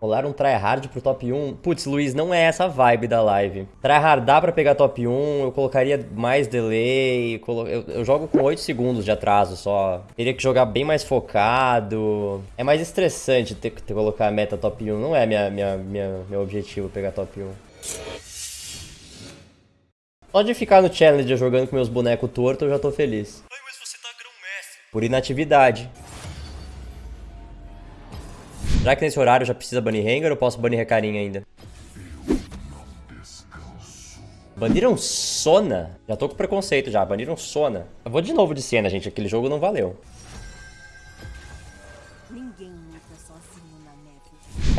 Rolar um tryhard pro top 1. Putz, Luiz, não é essa vibe da live. Tryhardar pra pegar top 1, eu colocaria mais delay. colo- Eu, eu jogo com 8 segundos de atraso só. Teria que jogar bem mais focado. É mais estressante ter que colocar a meta top 1. Não é minha, minha, minha, meu objetivo pegar top 1. Só de ficar no Challenger jogando com meus bonecos tortos, eu já tô feliz. Ai, mas você tá grão-mestre. Por inatividade. Será que nesse horário já precisa banir Rengar ou posso banir Recarim ainda? Baniram Sona? Já tô com preconceito já, baniram Sona. Eu vou de novo de cena, gente, aquele jogo não valeu.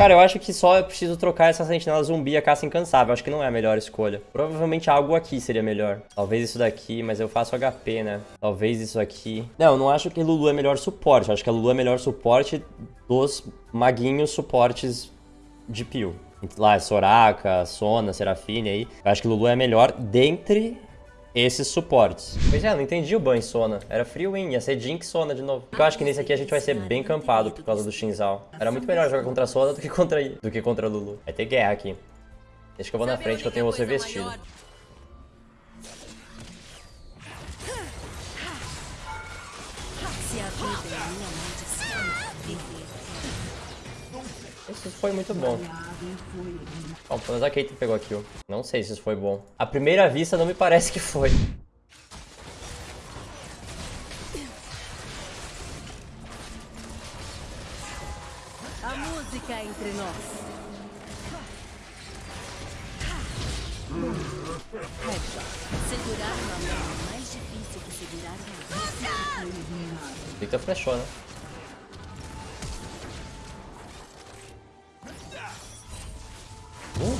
Cara, eu acho que só eu preciso trocar essa sentinela zumbi a caça incansável. Acho que não é a melhor escolha. Provavelmente algo aqui seria melhor. Talvez isso daqui, mas eu faço HP, né? Talvez isso aqui. Não, eu não acho que Lulu é melhor suporte. Eu acho que a Lulu é melhor suporte dos maguinhos suportes de peel. Lá, Soraka, Sona, Serafine aí. Eu acho que Lulu é melhor dentre esses suportes. Pois é, eu não entendi o ban em Sona. Era free win, ia ser Jinx Sona de novo. Eu acho que nesse aqui a gente vai ser bem campado por causa do Shinzal. Era muito melhor jogar contra a Sona do que contra, do que contra a Lulu. Vai ter guerra aqui. Deixa que eu vou na frente que eu tenho você vestido. Se a vida é minha Isso foi muito bom. Bom, pelo menos a Caitlyn pegou a kill. Não sei se isso foi bom. À primeira vista, não me parece que foi. A música entre nós. Segurar uma mão é mais difícil que segurar uma. Victor flechou, né?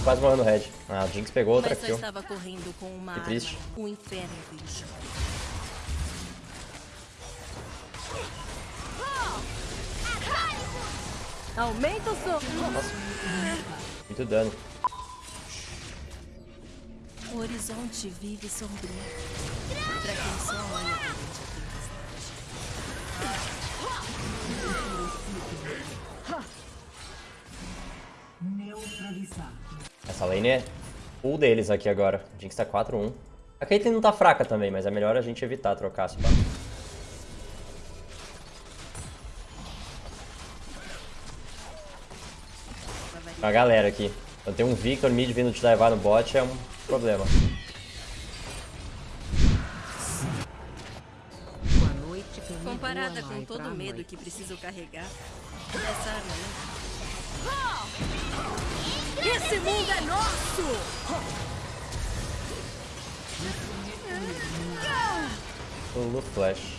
Quase morreu no red. Ah, o Jinx pegou outra kill. Que arma. triste. O inferno bicho. Aumenta o som. Nossa. Muito dano. O horizonte vive sombrio. Pra quem só olha a tempestade. Essa lane é full deles aqui agora. Jinx tá 4-1. A Caitlyn não tá fraca também, mas é melhor a gente evitar trocar se pá. A galera aqui. Quando tem um Victor mid vindo te levar no bot é um problema. Comparada com todo o medo que preciso carregar, essa arma não. Esse mundo é nosso! Lulu Flash.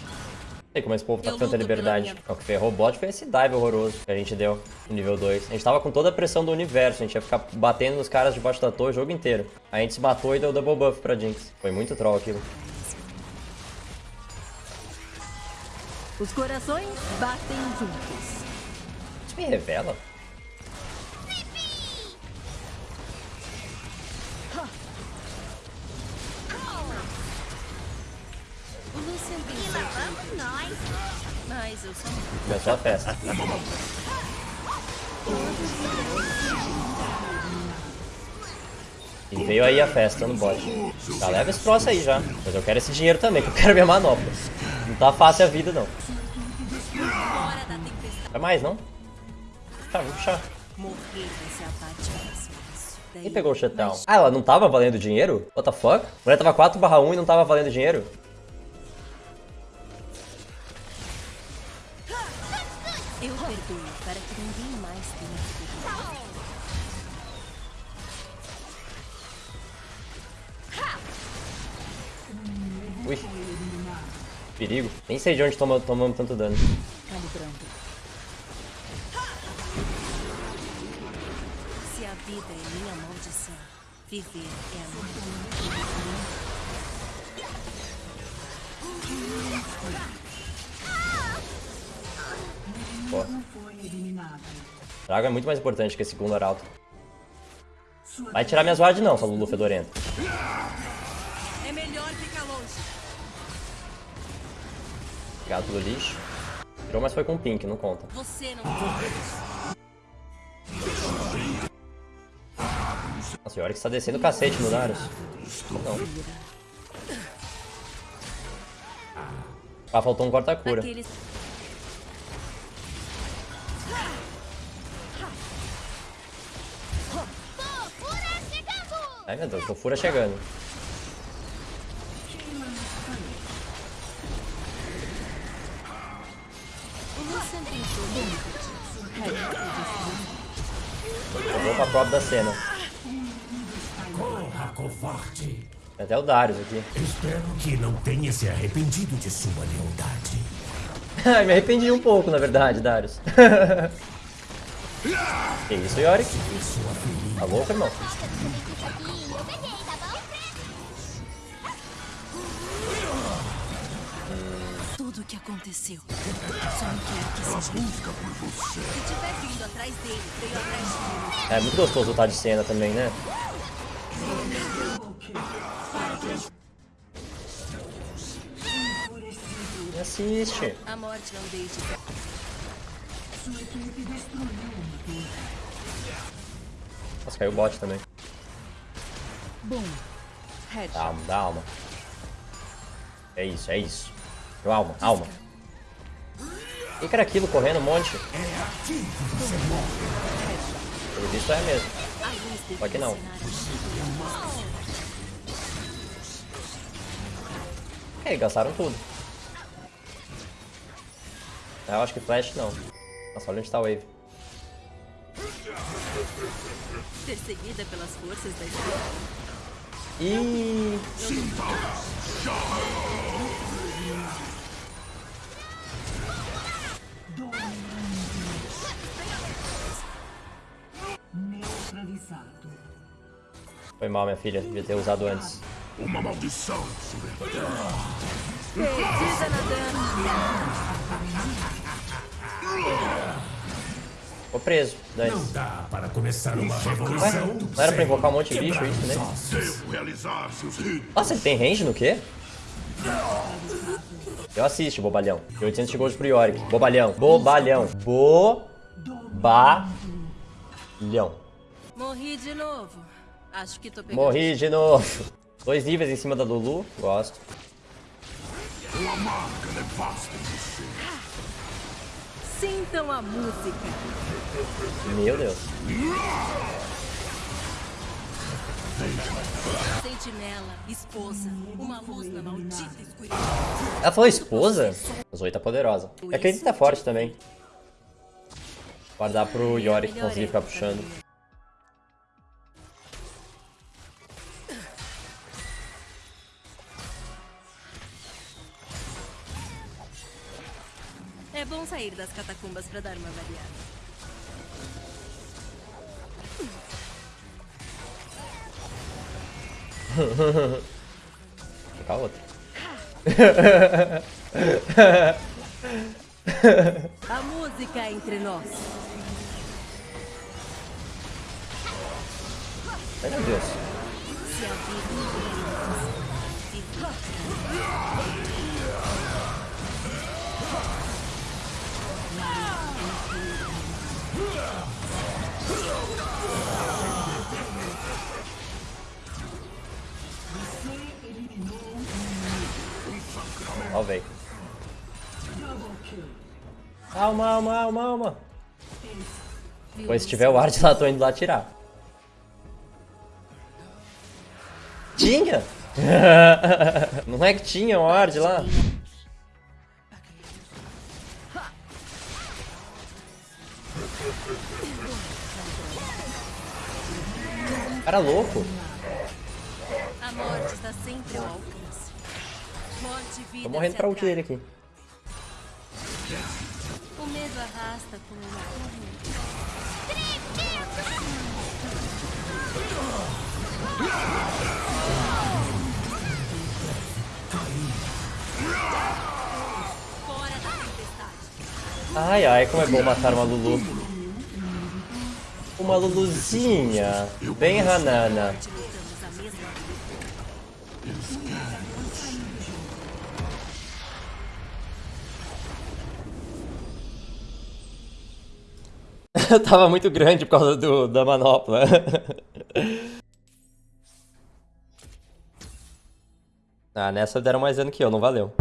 Não sei como esse povo tá com tanta liberdade. O que ferrou o bot foi esse dive horroroso que a gente deu no nível 2. A gente tava com toda a pressão do universo, a gente ia ficar batendo nos caras debaixo da torre o jogo inteiro. A gente se matou e deu double buff pra Jinx. Foi muito troll aquilo. Os corações batem juntos. Isso me revela? Nós. Mas eu sou Começou a festa. E veio aí a festa no bot. Já leva esse troço aí já. Mas eu quero esse dinheiro também, que eu quero minha manopla. Não tá fácil a vida, não. Vai mais, não? Tá, vou puxar. Quem pegou o shutdown? Ah, ela não tava valendo dinheiro? What the fuck? A mulher tava 4 barra 1 e não tava valendo dinheiro? Eu perdoo para que ninguém mais tenha que perdoar. Ui. Perigo. Nem sei de onde toma- tomamos tanto dano. Calibrando. Se a vida é minha maldição, viver é a minha. Pô. Drago é muito mais importante que esse segundo arauto. Vai tirar minhas wards não, sua Lulu fedorenta. É melhor ficar longe. Gato do lixo. Tirou, mas foi com pink, não conta. Você não. Nossa, o Yorick está descendo o cacete no Darius. Não. Ah, faltou um corta-cura. Aqueles... Ai meu Deus, Fofura chegando. Eu vou pra prova da cena. Corra, covarde. Tem até o Darius aqui. Espero que não tenha se arrependido de sua lealdade. Ai, me arrependi um pouco, na verdade, Darius. que isso, Yorick? Tá louco, irmão? Tudo o que aconteceu. Só não quero que seja. busca por você. Se tiver vindo atrás dele, veio atrás de mim. É muito gostoso lutar de cena também, né? Assiste. A morte não deixe. Nossa, caiu o bot também. Bom. Red. Dá alma, dá alma. É isso, é isso. Deu alma, alma. O que era aquilo correndo um monte? Pelo visto é mesmo. Só que não. É, gastaram tudo. Ah, Eu acho que flash não. Nossa, olha onde tá a wave. Perseguida pelas forças da. Ih, Neutralizado. foi mal, minha filha. Devia ter usado antes. Uma maldição Perdida na dama. Ficou preso. Não Dane-se. dá para começar uma Ué, revolução. não era pra invocar um monte de bicho isso, né? Nossa, ele tem range no quê? Eu assisto, bobalhão. E 800 de gold pro Yorick. Bobalhão. Bobalhão. Bobalhão. Morri de novo. Acho que tô pegando. Morri de novo. Dois níveis em cima da Lulu. Gosto. Uma marca nevasta em você. Sintam a música. Meu Deus. Sentinela, esposa, uma luz na maldita escuridão. Ela falou esposa? A Zoe tá poderosa. É que ele tá forte também. Guardar pro Yorick conseguir ficar puxando. Bom sair das catacumbas pra dar uma variada. Vou outra. A música entre nós. Ai meu Deus. Ó, velho. Alma, alma, alma, alma. Pois se tiver o Ward lá, tô indo lá tirar. Tinha? Não é que tinha o Ward lá? Cara louco. A morte está sempre ao alcance. Morte vida. Tô morrendo pra ult dele aqui. O medo arrasta com. Ai, ai, como é bom matar uma Lulu uma luluzinha, bem ranana. Eu tava muito grande por causa do, da manopla. ah, nessa deram mais dano que eu, não valeu.